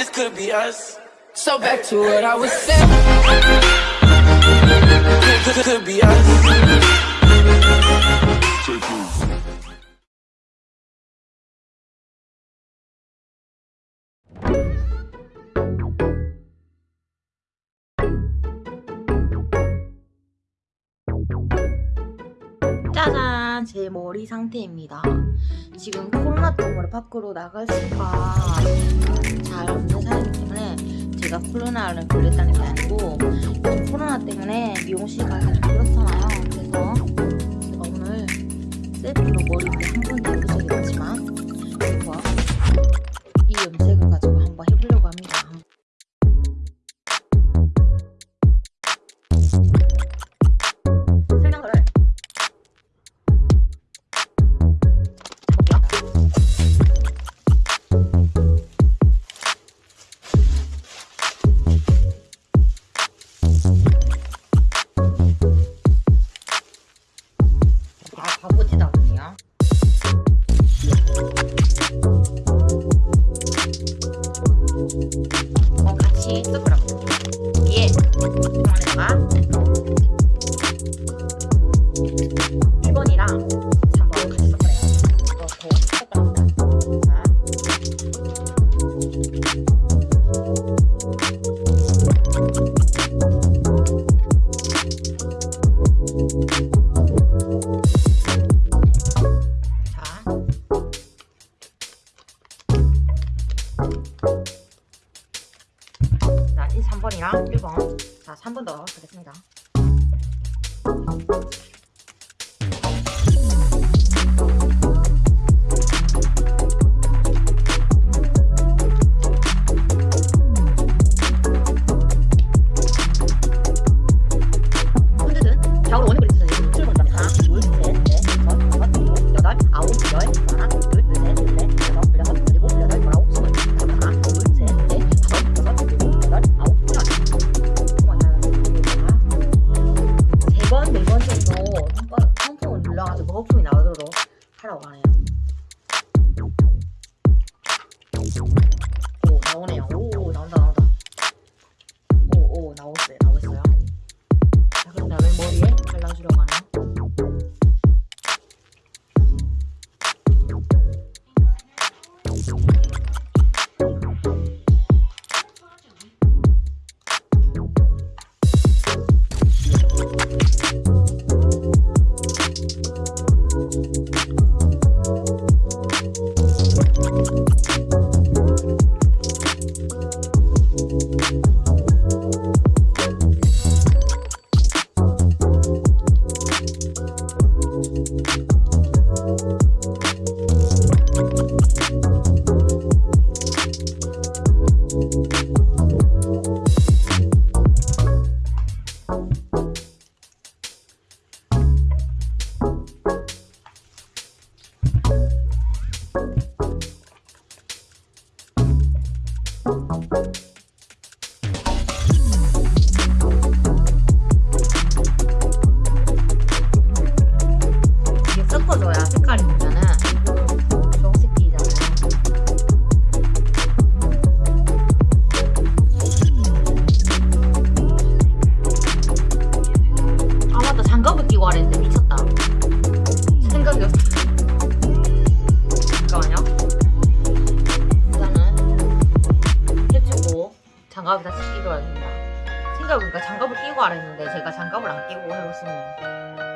this could be us. So back to what I was saying. Could, could, could be us. 짜잔 제 머리 상태입니다. 지금 코로나 때문에 밖으로 나갈 수가 잘 없는 상황이기 때문에 제가 코로나를 걸렸다는 게 아니고 코로나 때문에 미용실 가기가 좀 그렇잖아요. 그래서 제가 오늘 셀프로 머리를 한 번도 해 3번이랑 1번. 자, 3번 더 하겠습니다. 하 장갑을 끼고 끼고 하랬는데 제가 장갑을 안 끼고 해보시면